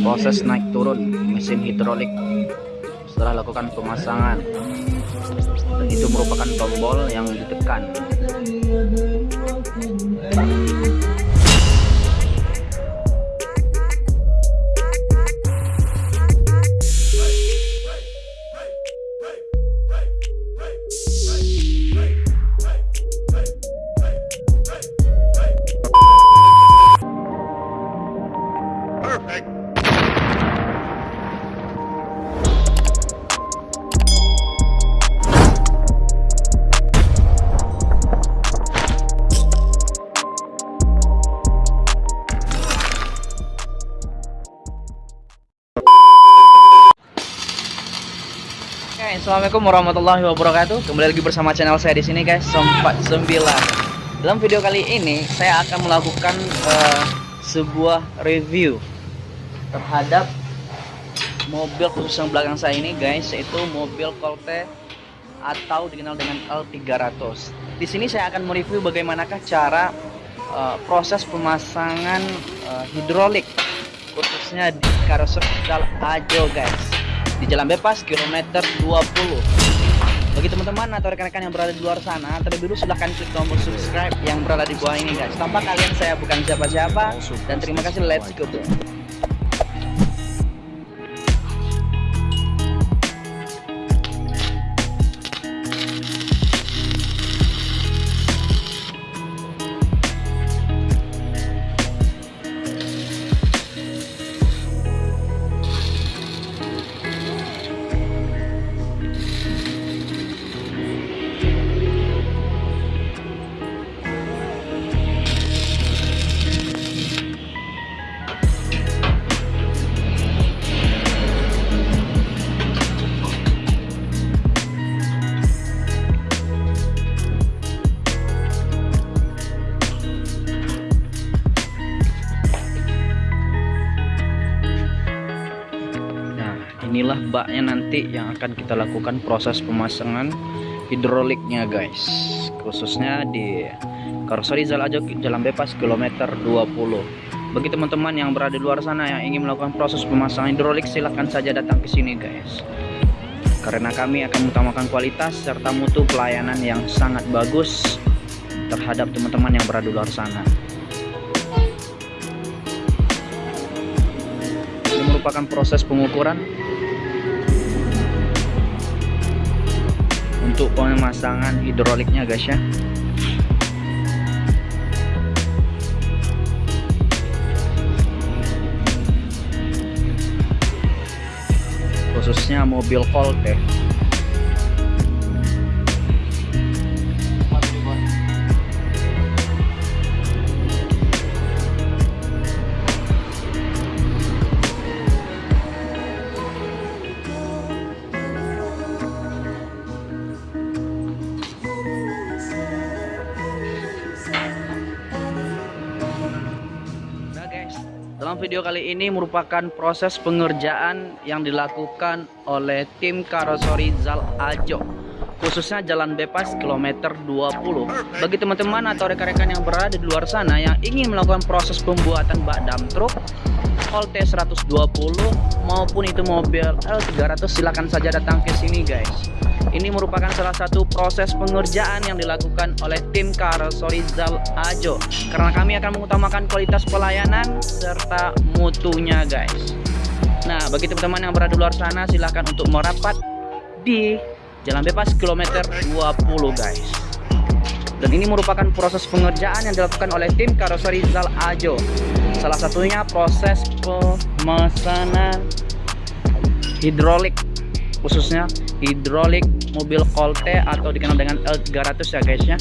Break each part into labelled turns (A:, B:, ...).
A: proses naik turun mesin hidrolik. Setelah lakukan pemasangan dan itu merupakan tombol yang ditekan assalamualaikum warahmatullahi wabarakatuh. Kembali lagi bersama channel saya di sini guys, Sempat 9. Dalam video kali ini saya akan melakukan eh, sebuah review terhadap mobil khusus yang belakang saya ini guys, yaitu mobil Colte atau dikenal dengan L300. Di sini saya akan mereview bagaimanakah cara eh, proses pemasangan eh, hidrolik khususnya di karoseri Ajo guys di jalan bebas kilometer 20 bagi teman-teman atau rekan-rekan yang berada di luar sana terlebih dulu silahkan klik tombol subscribe yang berada di bawah ini guys. Tanpa kalian saya bukan siapa-siapa dan terima kasih. Let's go bro. Inilah baknya nanti yang akan kita lakukan proses pemasangan hidroliknya guys. Khususnya di Karoseri Zalajo Jalan Bebas kilometer 20. Bagi teman-teman yang berada di luar sana yang ingin melakukan proses pemasangan hidrolik silahkan saja datang ke sini guys. Karena kami akan mengutamakan kualitas serta mutu pelayanan yang sangat bagus terhadap teman-teman yang berada di luar sana. Ini merupakan proses pengukuran untuk pemasangan hidroliknya guys ya. Khususnya mobil Colt ya. Video kali ini merupakan proses pengerjaan yang dilakukan oleh tim karoseri Zal Ajo khususnya jalan bebas kilometer 20 bagi teman-teman atau rekan-rekan yang berada di luar sana yang ingin melakukan proses pembuatan bak dam truk Colt 120 maupun itu mobil L300 silakan saja datang ke sini guys. Ini merupakan salah satu proses pengerjaan yang dilakukan oleh tim Karoseri Zal Ajo karena kami akan mengutamakan kualitas pelayanan serta mutunya guys. Nah bagi teman-teman yang berada di luar sana silahkan untuk merapat di Jalan Bebas kilometer 20 guys. Dan ini merupakan proses pengerjaan yang dilakukan oleh tim Karoseri Zal Ajo salah satunya proses pemesanan hidrolik khususnya hidrolik mobil Colte atau dikenal dengan L300 ya guys ya.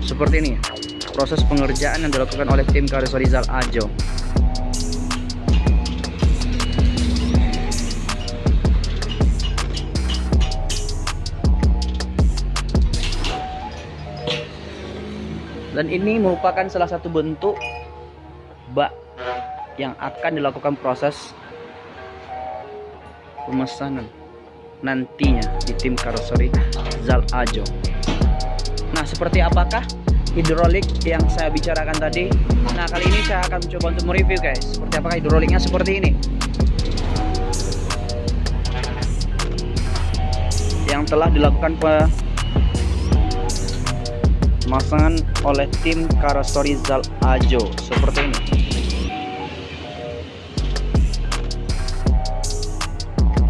A: Seperti ini proses pengerjaan yang dilakukan oleh tim Karoseri Zal Ajo dan ini merupakan salah satu bentuk bak yang akan dilakukan proses pemesanan nantinya di tim karoseri Zal Ajo. Nah, seperti apakah hidrolik yang saya bicarakan tadi? Nah, kali ini saya akan mencoba untuk mereview guys. Seperti apakah hidroliknya seperti ini. Yang telah dilakukan pemasangan oleh tim Karostori Zal Ajo. Seperti ini.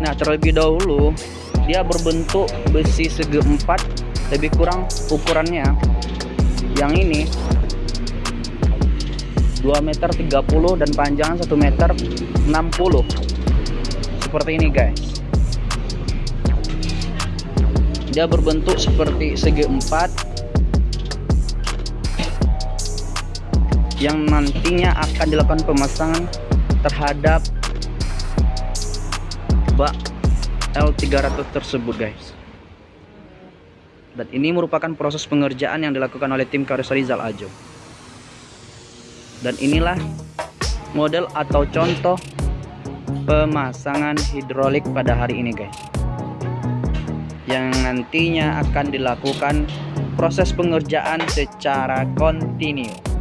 A: Nah, terlebih dahulu dia berbentuk besi segi empat lebih kurang ukurannya. Yang ini 2 meter 30 dan panjang 1 meter 60 seperti ini guys. Dia berbentuk seperti segi empat yang nantinya akan dilakukan pemasangan terhadap bak L300 tersebut guys. Dan ini merupakan proses pengerjaan yang dilakukan oleh tim karoseri Zal Ajo. Dan inilah model atau contoh pemasangan hidrolik pada hari ini guys. Yang nantinya akan dilakukan proses pengerjaan secara kontinu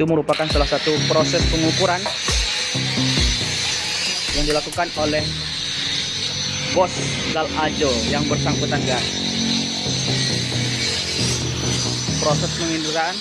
A: itu merupakan salah satu proses pengukuran yang dilakukan oleh bos Gal Ajo yang bersangkutan guys proses penginderaan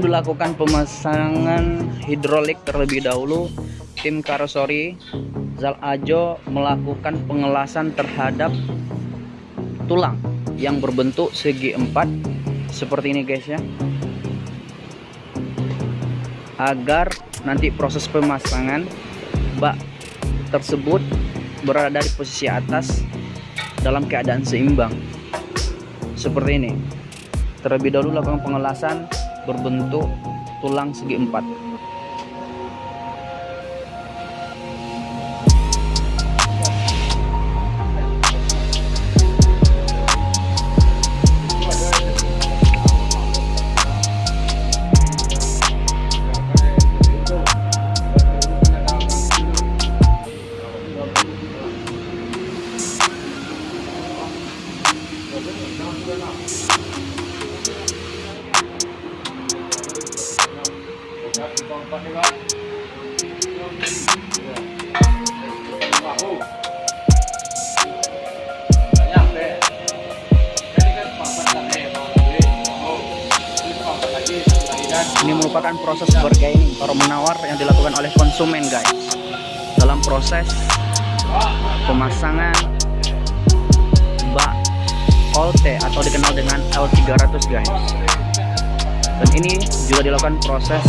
A: Dilakukan pemasangan hidrolik terlebih dahulu, tim karosori Zal Ajo melakukan pengelasan terhadap tulang yang berbentuk segi empat. Seperti ini guys ya. Agar nanti proses pemasangan bak tersebut berada di posisi atas dalam keadaan seimbang. Seperti ini. Terlebih dahulu lakukan pengelasan berbentuk tulang segi empat pemasangan bak Colte atau dikenal dengan L300 guys. Dan ini juga dilakukan proses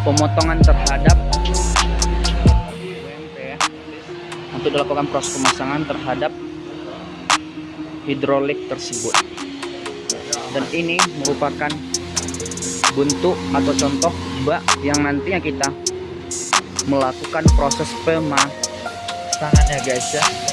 A: pemotongan terhadap untuk dilakukan proses pemasangan terhadap hidrolik tersebut. Dan ini merupakan bentuk atau contoh bak yang nantinya kita melakukan proses pemasangannya guys ya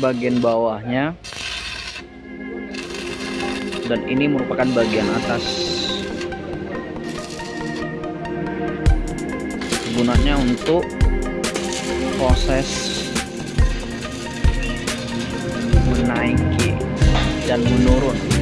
A: bagian bawahnya. Dan ini merupakan bagian atas. Gunanya untuk proses menaiki dan menurun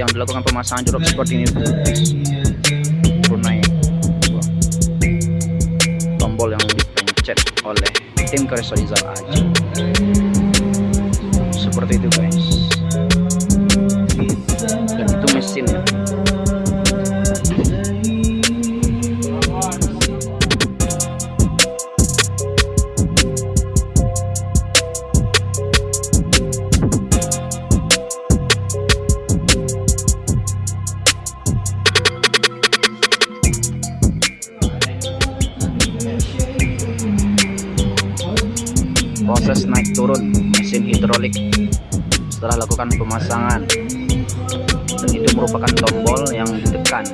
A: yang dilakukan pemasangan jorok seperti ini turun naik tombol yang dipencet oleh tim Keresolizal Aji mesin hidrolik. Setelah lakukan pemasangan dan itu merupakan tombol yang ditekan.